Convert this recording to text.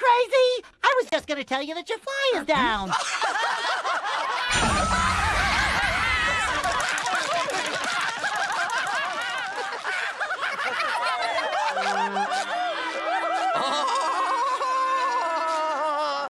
crazy? I was just gonna tell you that your fly is down.